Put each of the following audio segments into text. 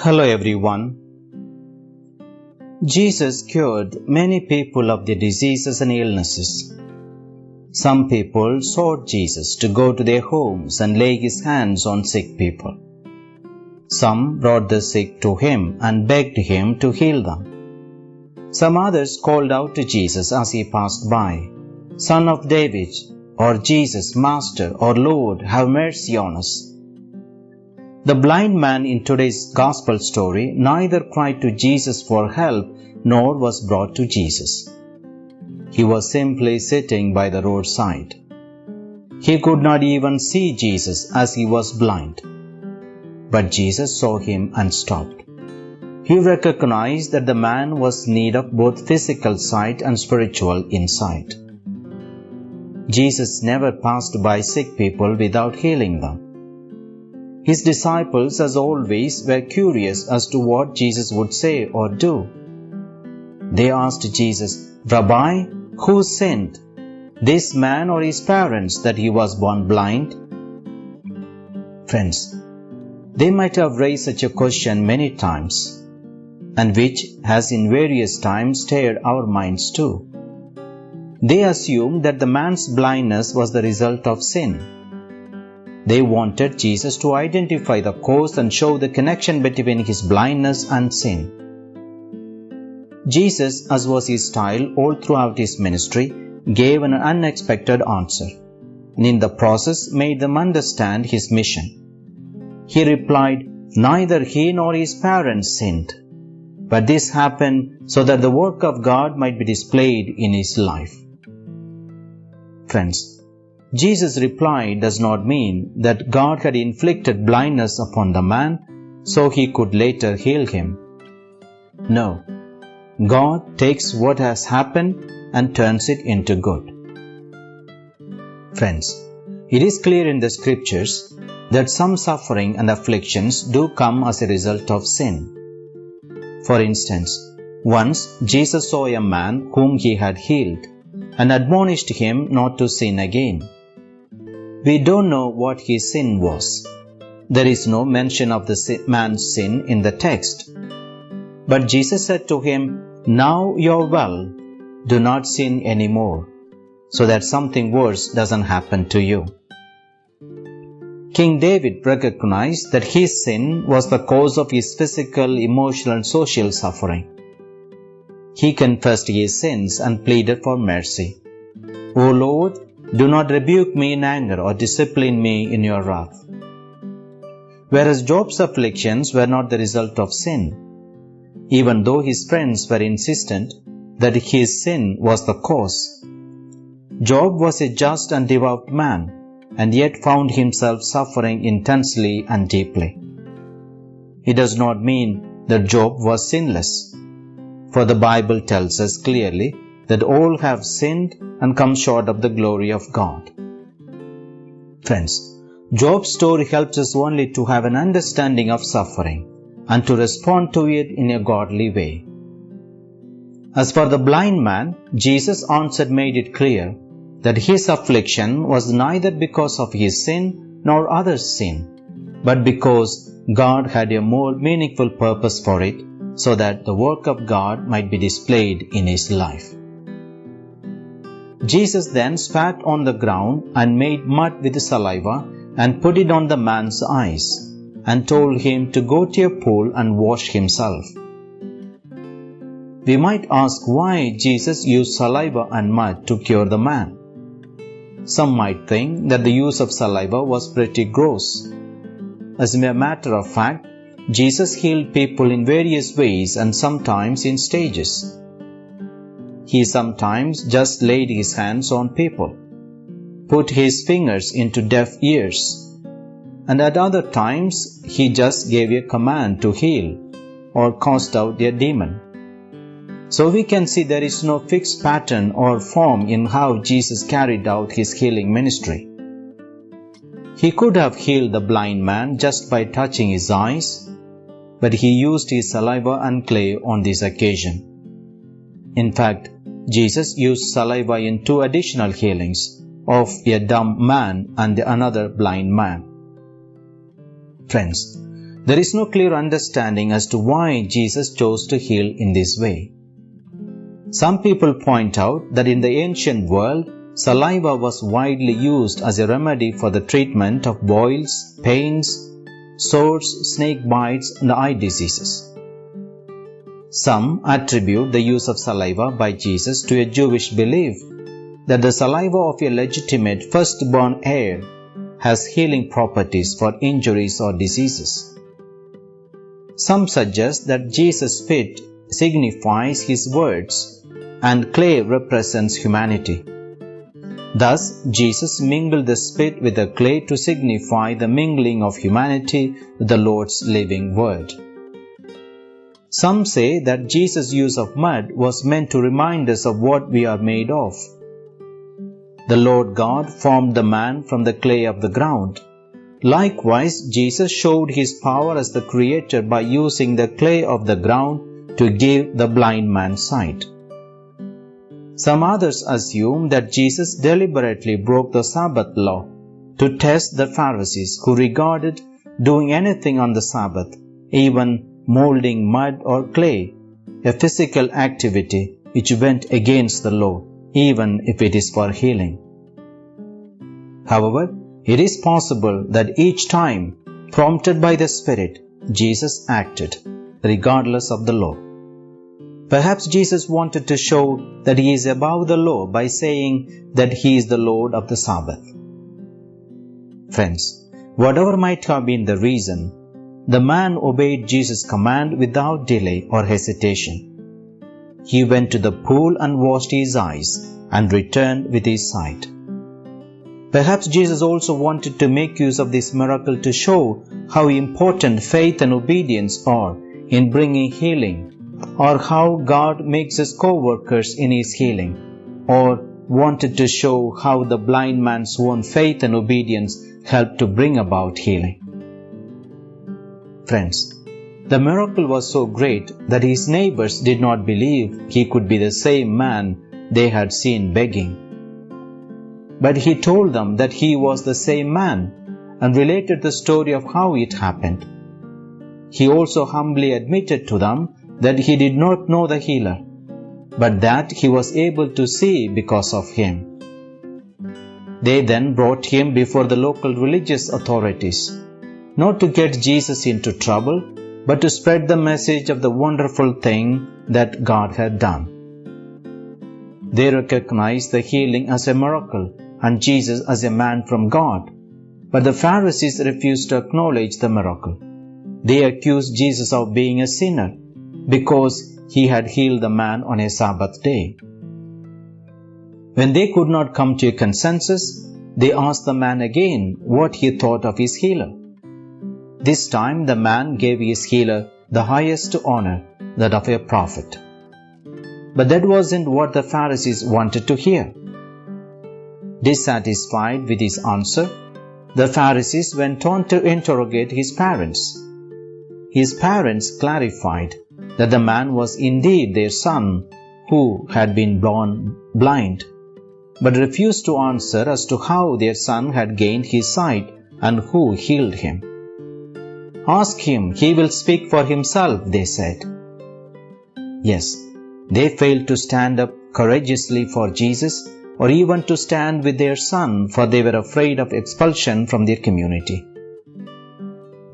Hello everyone. Jesus cured many people of their diseases and illnesses. Some people sought Jesus to go to their homes and lay his hands on sick people. Some brought the sick to him and begged him to heal them. Some others called out to Jesus as he passed by, Son of David, or Jesus, Master, or Lord, have mercy on us. The blind man in today's gospel story neither cried to Jesus for help nor was brought to Jesus. He was simply sitting by the roadside. He could not even see Jesus as he was blind. But Jesus saw him and stopped. He recognized that the man was in need of both physical sight and spiritual insight. Jesus never passed by sick people without healing them. His disciples, as always, were curious as to what Jesus would say or do. They asked Jesus, Rabbi, who sinned, this man or his parents, that he was born blind? Friends, they might have raised such a question many times, and which has in various times stirred our minds too. They assumed that the man's blindness was the result of sin. They wanted Jesus to identify the cause and show the connection between his blindness and sin. Jesus, as was his style all throughout his ministry, gave an unexpected answer, and in the process made them understand his mission. He replied, Neither he nor his parents sinned, but this happened so that the work of God might be displayed in his life. Friends, Jesus' reply does not mean that God had inflicted blindness upon the man so he could later heal him. No, God takes what has happened and turns it into good. Friends, it is clear in the scriptures that some suffering and afflictions do come as a result of sin. For instance, once Jesus saw a man whom he had healed and admonished him not to sin again. We don't know what his sin was. There is no mention of the man's sin in the text. But Jesus said to him, now you're well, do not sin anymore, so that something worse doesn't happen to you. King David recognized that his sin was the cause of his physical, emotional, and social suffering. He confessed his sins and pleaded for mercy. O Lord, do not rebuke me in anger or discipline me in your wrath. Whereas Job's afflictions were not the result of sin, even though his friends were insistent that his sin was the cause. Job was a just and devout man, and yet found himself suffering intensely and deeply. It does not mean that Job was sinless, for the Bible tells us clearly that all have sinned and come short of the glory of God. Friends, Job's story helps us only to have an understanding of suffering and to respond to it in a godly way. As for the blind man, Jesus' answer made it clear that his affliction was neither because of his sin nor others' sin, but because God had a more meaningful purpose for it so that the work of God might be displayed in his life. Jesus then spat on the ground and made mud with saliva and put it on the man's eyes and told him to go to a pool and wash himself. We might ask why Jesus used saliva and mud to cure the man. Some might think that the use of saliva was pretty gross. As a matter of fact, Jesus healed people in various ways and sometimes in stages. He sometimes just laid his hands on people, put his fingers into deaf ears, and at other times he just gave a command to heal or cast out a demon. So we can see there is no fixed pattern or form in how Jesus carried out his healing ministry. He could have healed the blind man just by touching his eyes, but he used his saliva and clay on this occasion. In fact, Jesus used saliva in two additional healings of a dumb man and another blind man. Friends, There is no clear understanding as to why Jesus chose to heal in this way. Some people point out that in the ancient world, saliva was widely used as a remedy for the treatment of boils, pains, sores, snake bites, and eye diseases. Some attribute the use of saliva by Jesus to a Jewish belief that the saliva of a legitimate firstborn heir has healing properties for injuries or diseases. Some suggest that Jesus' spit signifies his words and clay represents humanity. Thus, Jesus mingled the spit with the clay to signify the mingling of humanity with the Lord's living word. Some say that Jesus' use of mud was meant to remind us of what we are made of. The Lord God formed the man from the clay of the ground. Likewise, Jesus showed his power as the Creator by using the clay of the ground to give the blind man sight. Some others assume that Jesus deliberately broke the Sabbath law to test the Pharisees who regarded doing anything on the Sabbath, even molding mud or clay, a physical activity which went against the law, even if it is for healing. However, it is possible that each time, prompted by the Spirit, Jesus acted, regardless of the law. Perhaps Jesus wanted to show that he is above the law by saying that he is the Lord of the Sabbath. Friends, whatever might have been the reason, the man obeyed Jesus' command without delay or hesitation. He went to the pool and washed his eyes and returned with his sight. Perhaps Jesus also wanted to make use of this miracle to show how important faith and obedience are in bringing healing or how God makes us co-workers in his healing, or wanted to show how the blind man's own faith and obedience helped to bring about healing. Friends, the miracle was so great that his neighbors did not believe he could be the same man they had seen begging. But he told them that he was the same man and related the story of how it happened. He also humbly admitted to them that he did not know the healer, but that he was able to see because of him. They then brought him before the local religious authorities, not to get Jesus into trouble, but to spread the message of the wonderful thing that God had done. They recognized the healing as a miracle and Jesus as a man from God, but the Pharisees refused to acknowledge the miracle. They accused Jesus of being a sinner because he had healed the man on a Sabbath day. When they could not come to a consensus, they asked the man again what he thought of his healer. This time the man gave his healer the highest honor, that of a prophet. But that wasn't what the Pharisees wanted to hear. Dissatisfied with his answer, the Pharisees went on to interrogate his parents. His parents clarified that the man was indeed their son who had been born blind, but refused to answer as to how their son had gained his sight and who healed him. Ask him, he will speak for himself, they said. Yes, they failed to stand up courageously for Jesus or even to stand with their son, for they were afraid of expulsion from their community.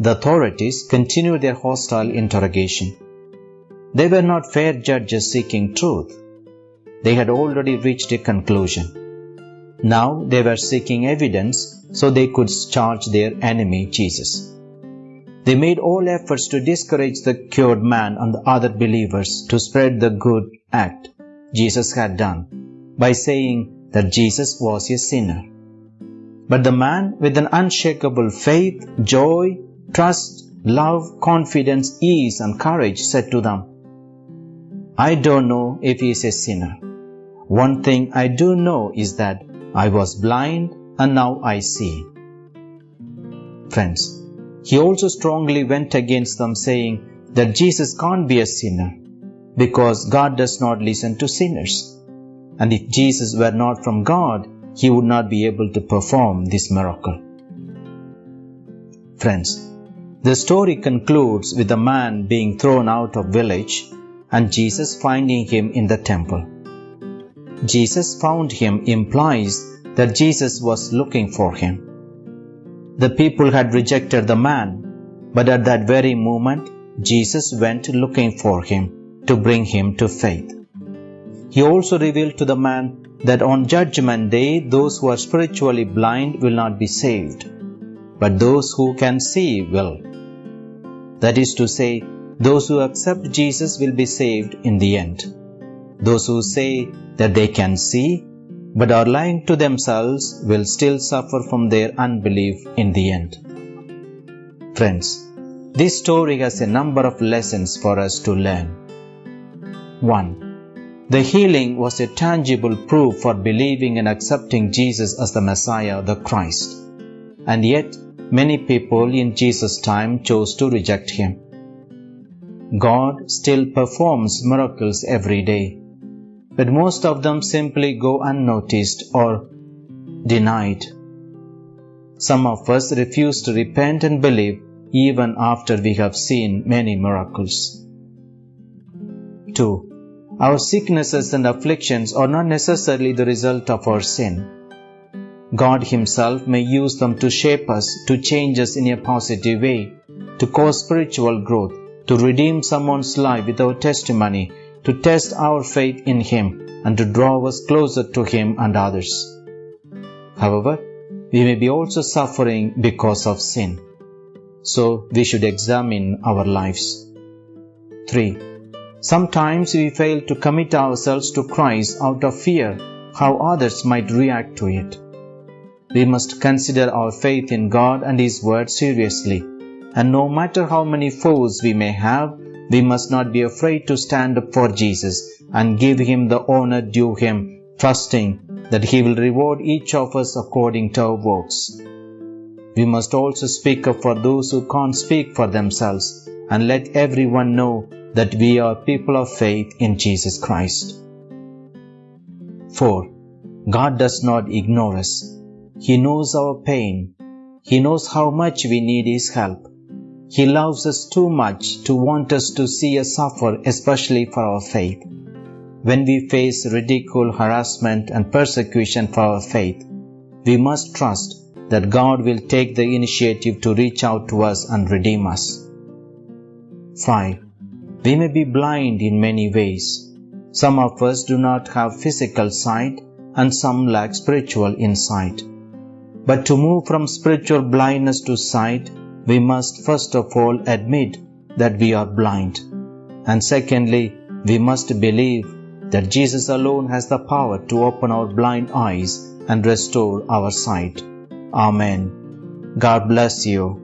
The authorities continued their hostile interrogation. They were not fair judges seeking truth. They had already reached a conclusion. Now they were seeking evidence so they could charge their enemy Jesus. They made all efforts to discourage the cured man and the other believers to spread the good act Jesus had done by saying that Jesus was a sinner. But the man with an unshakable faith, joy, trust, love, confidence, ease, and courage said to them, I don't know if he is a sinner. One thing I do know is that I was blind and now I see. Friends, he also strongly went against them saying that Jesus can't be a sinner because God does not listen to sinners. And if Jesus were not from God, he would not be able to perform this miracle. Friends, The story concludes with the man being thrown out of village and Jesus finding him in the temple. Jesus found him implies that Jesus was looking for him. The people had rejected the man, but at that very moment, Jesus went looking for him to bring him to faith. He also revealed to the man that on Judgment Day, those who are spiritually blind will not be saved, but those who can see will. That is to say, those who accept Jesus will be saved in the end. Those who say that they can see but are lying to themselves will still suffer from their unbelief in the end. Friends, this story has a number of lessons for us to learn. 1. The healing was a tangible proof for believing and accepting Jesus as the Messiah, the Christ. And yet, many people in Jesus' time chose to reject him. God still performs miracles every day but most of them simply go unnoticed or denied. Some of us refuse to repent and believe even after we have seen many miracles. 2. Our sicknesses and afflictions are not necessarily the result of our sin. God Himself may use them to shape us, to change us in a positive way, to cause spiritual growth, to redeem someone's life with our testimony, to test our faith in Him and to draw us closer to Him and others. However, we may be also suffering because of sin. So we should examine our lives. 3. Sometimes we fail to commit ourselves to Christ out of fear how others might react to it. We must consider our faith in God and His Word seriously, and no matter how many foes we may have, we must not be afraid to stand up for Jesus and give him the honor due him, trusting that he will reward each of us according to our works. We must also speak up for those who can't speak for themselves and let everyone know that we are people of faith in Jesus Christ. 4. God does not ignore us. He knows our pain. He knows how much we need His help. He loves us too much to want us to see us suffer, especially for our faith. When we face ridicule, harassment, and persecution for our faith, we must trust that God will take the initiative to reach out to us and redeem us. 5. We may be blind in many ways. Some of us do not have physical sight and some lack spiritual insight. But to move from spiritual blindness to sight, we must first of all admit that we are blind. And secondly, we must believe that Jesus alone has the power to open our blind eyes and restore our sight. Amen. God bless you.